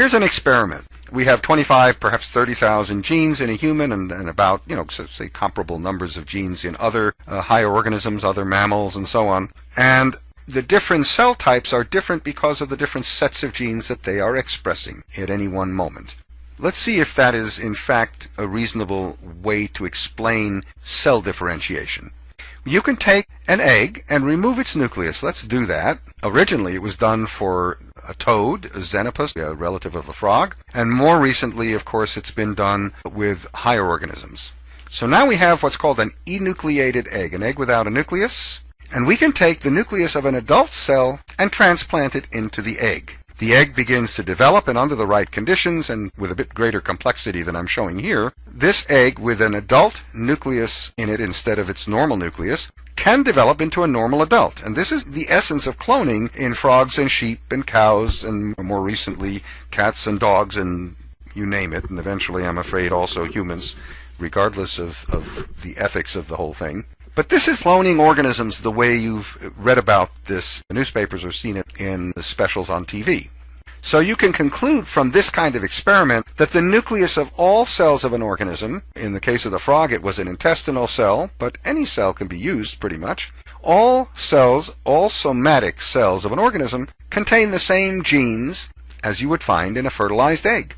Here's an experiment. We have 25, perhaps 30,000 genes in a human and, and about, you know, so say comparable numbers of genes in other uh, higher organisms, other mammals, and so on. And the different cell types are different because of the different sets of genes that they are expressing at any one moment. Let's see if that is in fact a reasonable way to explain cell differentiation. You can take an egg and remove its nucleus. Let's do that. Originally it was done for a toad, a xenopus, a relative of a frog, and more recently, of course, it's been done with higher organisms. So now we have what's called an enucleated egg, an egg without a nucleus, and we can take the nucleus of an adult cell and transplant it into the egg. The egg begins to develop and under the right conditions and with a bit greater complexity than I'm showing here, this egg with an adult nucleus in it instead of its normal nucleus can develop into a normal adult. And this is the essence of cloning in frogs and sheep and cows and more recently cats and dogs and you name it. And eventually, I'm afraid, also humans, regardless of, of the ethics of the whole thing. But this is cloning organisms the way you've read about this in newspapers or seen it in the specials on TV. So you can conclude from this kind of experiment that the nucleus of all cells of an organism, in the case of the frog it was an intestinal cell, but any cell can be used pretty much, all cells, all somatic cells of an organism contain the same genes as you would find in a fertilized egg.